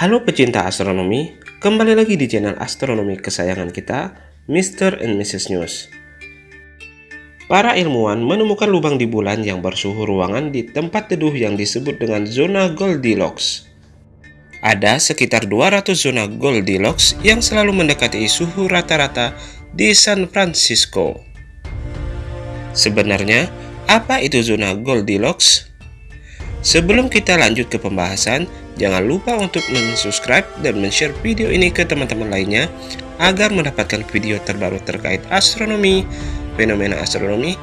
Halo pecinta astronomi, kembali lagi di channel astronomi kesayangan kita, Mr. and Mrs. News. Para ilmuwan menemukan lubang di bulan yang bersuhu ruangan di tempat teduh yang disebut dengan zona Goldilocks. Ada sekitar 200 zona Goldilocks yang selalu mendekati suhu rata-rata di San Francisco. Sebenarnya, apa itu zona Goldilocks? Sebelum kita lanjut ke pembahasan, jangan lupa untuk subscribe dan share video ini ke teman-teman lainnya agar mendapatkan video terbaru terkait astronomi, fenomena astronomi,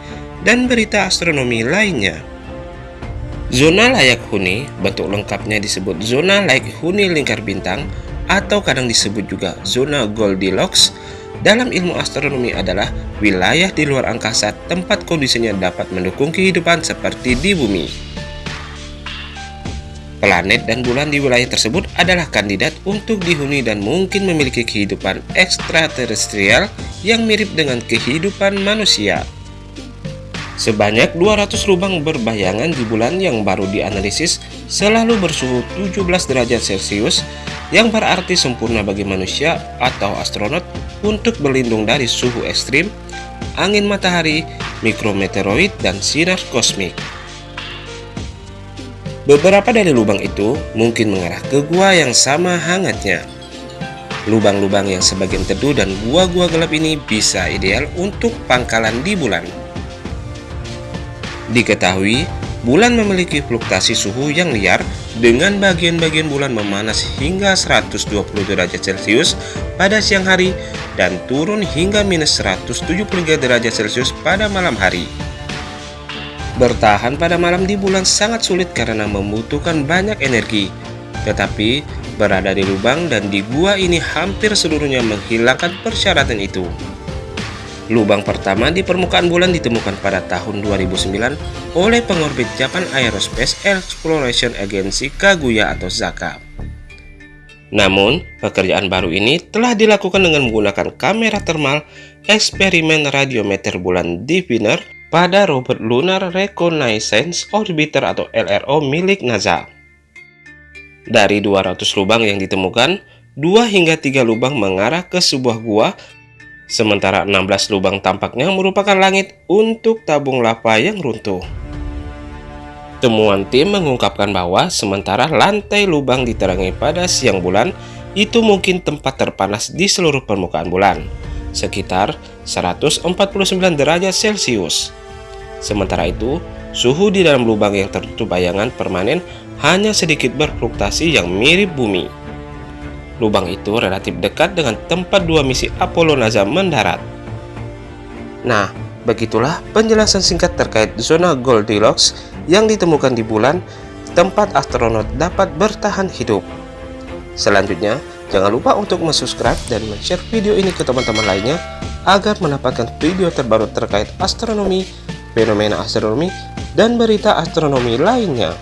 dan berita astronomi lainnya. Zona layak huni, bentuk lengkapnya disebut zona layak huni lingkar bintang atau kadang disebut juga zona Goldilocks dalam ilmu astronomi adalah wilayah di luar angkasa tempat kondisinya dapat mendukung kehidupan seperti di bumi. Planet dan bulan di wilayah tersebut adalah kandidat untuk dihuni dan mungkin memiliki kehidupan ekstraterestrial yang mirip dengan kehidupan manusia. Sebanyak 200 lubang berbayangan di bulan yang baru dianalisis selalu bersuhu 17 derajat Celcius yang berarti sempurna bagi manusia atau astronot untuk berlindung dari suhu ekstrim, angin matahari, mikrometeoroid, dan sinar kosmik. Beberapa dari lubang itu mungkin mengarah ke gua yang sama hangatnya. Lubang-lubang yang sebagian teduh dan gua-gua gelap ini bisa ideal untuk pangkalan di bulan. Diketahui, bulan memiliki fluktuasi suhu yang liar dengan bagian-bagian bulan memanas hingga 120 derajat Celcius pada siang hari dan turun hingga minus 173 derajat Celcius pada malam hari. Bertahan pada malam di bulan sangat sulit karena membutuhkan banyak energi. Tetapi, berada di lubang dan di gua ini hampir seluruhnya menghilangkan persyaratan itu. Lubang pertama di permukaan bulan ditemukan pada tahun 2009 oleh pengorbit Japan Aerospace Exploration Agency Kaguya atau ZAKA. Namun, pekerjaan baru ini telah dilakukan dengan menggunakan kamera termal eksperimen radiometer bulan Diviner pada robot Lunar Reconnaissance Orbiter atau LRO milik NASA. Dari 200 lubang yang ditemukan, 2 hingga 3 lubang mengarah ke sebuah gua, sementara 16 lubang tampaknya merupakan langit untuk tabung lava yang runtuh. Temuan tim mengungkapkan bahwa sementara lantai lubang diterangi pada siang bulan, itu mungkin tempat terpanas di seluruh permukaan bulan sekitar 149 derajat Celcius. Sementara itu, suhu di dalam lubang yang tertutup bayangan permanen hanya sedikit berfluktuasi yang mirip bumi. Lubang itu relatif dekat dengan tempat dua misi Apollo NASA mendarat. Nah, begitulah penjelasan singkat terkait zona Goldilocks yang ditemukan di bulan, tempat astronot dapat bertahan hidup. Selanjutnya, Jangan lupa untuk subscribe dan share video ini ke teman-teman lainnya agar mendapatkan video terbaru terkait astronomi, fenomena astronomi, dan berita astronomi lainnya.